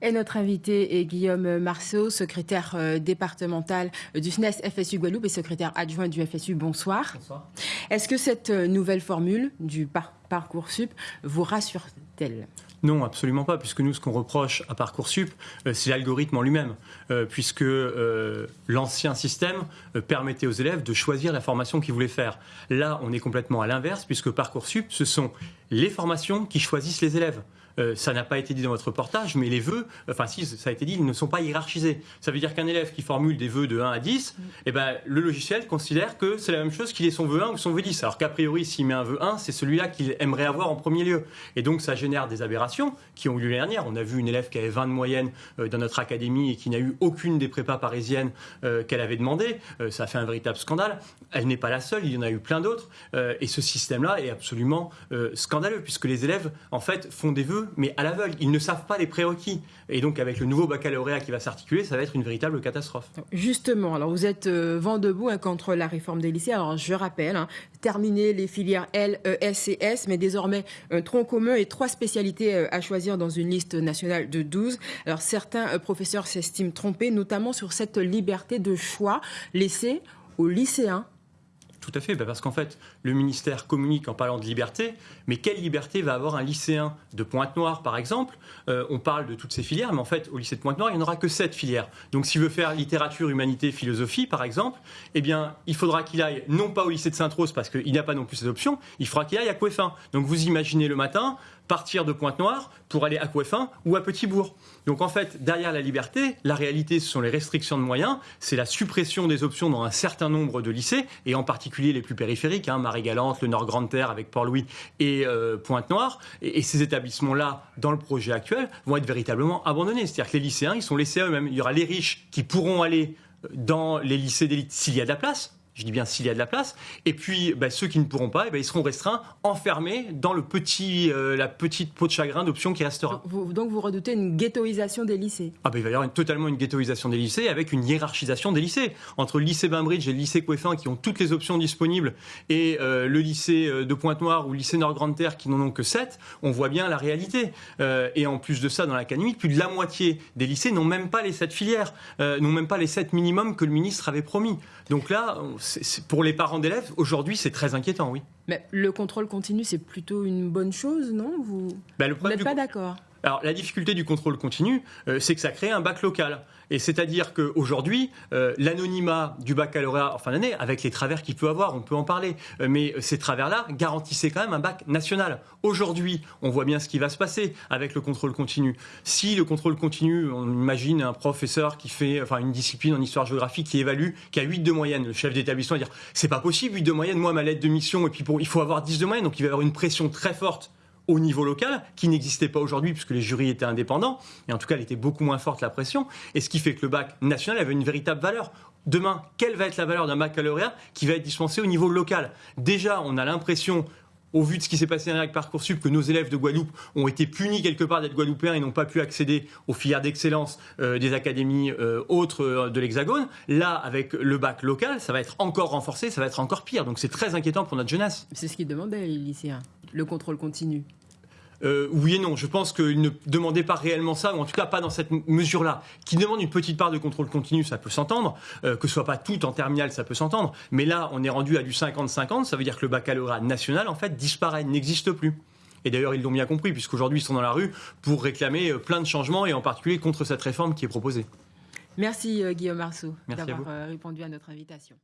Et notre invité est Guillaume Marceau, secrétaire euh, départemental du SNES FSU Guadeloupe et secrétaire adjoint du FSU. Bonsoir. Bonsoir. Est-ce que cette euh, nouvelle formule du parcours sup vous rassure-t-elle? Non, absolument pas, puisque nous, ce qu'on reproche à Parcoursup, euh, c'est l'algorithme en lui-même, puisque l'ancien système permettait aux élèves de choisir la formation qu'ils voulaient faire. Là, on est complètement à l'inverse, puisque Parcoursup, ce sont les formations qui choisissent les élèves. Euh, ça n'a pas été dit dans votre reportage, mais les vœux, enfin si ça a été dit, ils ne sont pas hiérarchisés. Ça veut dire qu'un élève qui formule des vœux de 1 à 10, eh ben, le logiciel considère que c'est la même chose qu'il ait son vœu 1 ou son vœu 10. Alors qu'a priori, s'il met un vœu 1, c'est celui-là qu'il aimerait avoir en premier lieu. Et donc ça génère des aberrations qui ont eu lieu l'année dernière. On a vu une élève qui avait 20 de moyenne euh, dans notre académie et qui n'a eu aucune des prépas parisiennes euh, qu'elle avait demandé. ça a fait un véritable scandale. Elle n'est pas la seule, il y en a eu plein d'autres. et ce système-là est absolument scandaleux puisque les élèves, en fait, font des vœux mais à l'aveugle. Ils ne savent pas les prérequis. Et donc, avec le nouveau baccalauréat qui va s'articuler, ça va être une véritable catastrophe. Justement, alors vous êtes euh, vent debout hein, contre la réforme des lycées. Alors, je rappelle, hein, terminer les filières L, E, S et S, mais désormais un tronc commun et trois spécialités euh, à choisir dans une liste nationale de 12. Alors, certains euh, professeurs s'estiment trompés, notamment sur cette liberté de choix laissée aux lycéens tout à fait, bah, parce qu'en fait, le ministère communique en parlant de liberté, mais quelle liberté va avoir un lycéen de Pointe-Noire, par exemple? Euh, On parle de toutes ces filières, mais en fait, au lycée de Pointe-Noire, il n'y en aura que sept filières. Donc, s'il veut faire littérature, humanité, philosophie, par exemple, eh bien, il faudra qu'il aille non pas au lycée de Sainte-Rose, parce qu'il n'y a pas non plus cette option, il faudra qu'il aille à Coueffin. Donc, vous imaginez le matin, partir de Pointe-Noire pour aller à Coueffin ou à Petit-Bourg. Donc en fait, derrière la liberté, la réalité, ce sont les restrictions de moyens, c'est la suppression des options dans un certain nombre de lycées, et en particulier les plus périphériques, hein, Marie-Galante, le Nord-Grande-Terre avec Port-Louis et euh, Pointe-Noire. Et, ces établissements-là, dans le projet actuel, vont être véritablement abandonnés. C'est-à-dire que les lycéens, ils sont laissés à eux-mêmes. Il y aura les riches qui pourront aller dans les lycées d'élite s'il y a de la place, je dis bien s'il y a de la place. Et puis, bah, ceux qui ne pourront pas, eh ben, ils seront restreints, enfermés dans le petit, euh, la petite peau de chagrin d'options qui restera. donc vous redoutez une ghettoisation des lycées ah ben, Il va y avoir totalement une ghettoisation des lycées avec une hiérarchisation des lycées. Entre le lycée Bainbridge et le lycée Coueffin qui ont toutes les options disponibles et euh, le lycée euh, de Pointe-Noire ou le lycée Nord-Grande-Terre qui n'en ont que 7, on voit bien la réalité. et en plus de ça, dans l'académie, plus de la moitié des lycées n'ont même pas les 7 filières, n'ont même pas les 7 minimums que le ministre avait promis. Donc là, pour les parents d'élèves, aujourd'hui, c'est très inquiétant, oui. Mais le contrôle continu, c'est plutôt une bonne chose, non? Vous ben, n'êtes pas d'accord alors la difficulté du contrôle continu, euh, c'est que ça crée un bac local. Et c'est-à-dire qu'aujourd'hui, euh, l'anonymat du baccalauréat en fin d'année, avec les travers qu'il peut avoir, on peut en parler, euh, mais ces travers-là garantissaient quand même un bac national. Aujourd'hui, on voit bien ce qui va se passer avec le contrôle continu. Si le contrôle continu, on imagine un professeur qui fait enfin, une discipline en histoire-géographie qui évalue, qui a 8 de moyenne, le chef d'établissement va dire c'est pas possible 8 de moyenne, moi ma lettre de mission, et puis pour, il faut avoir 10 de moyenne, donc il va y avoir une pression très forte au niveau local, qui n'existait pas aujourd'hui puisque les jurys étaient indépendants, et en tout cas elle était beaucoup moins forte la pression, et ce qui fait que le bac national avait une véritable valeur. Demain, quelle va être la valeur d'un baccalauréat qui va être dispensé au niveau local? Déjà, on a l'impression au vu de ce qui s'est passé avec Parcoursup, que nos élèves de Guadeloupe ont été punis quelque part d'être guadeloupéens et n'ont pas pu accéder aux filières d'excellence euh, des académies euh, autres euh, de l'Hexagone. Là, avec le bac local, ça va être encore renforcé, ça va être encore pire. Donc c'est très inquiétant pour notre jeunesse. C'est ce qu'ils demandaient les lycéens, le contrôle continu. Euh, oui et non. Je pense qu'il ne demandait pas réellement ça, ou en tout cas pas dans cette mesure-là. Qui demande une petite part de contrôle continu, ça peut s'entendre. Euh, que ce soit pas tout en terminale, ça peut s'entendre. Mais là, on est rendu à du 50-50. Ça veut dire que le baccalauréat national, en fait, disparaît, n'existe plus. Et d'ailleurs, ils l'ont bien compris, puisqu'aujourd'hui, ils sont dans la rue pour réclamer euh, plein de changements, et en particulier contre cette réforme qui est proposée. Merci Guillaume Marceau d'avoir répondu à notre invitation.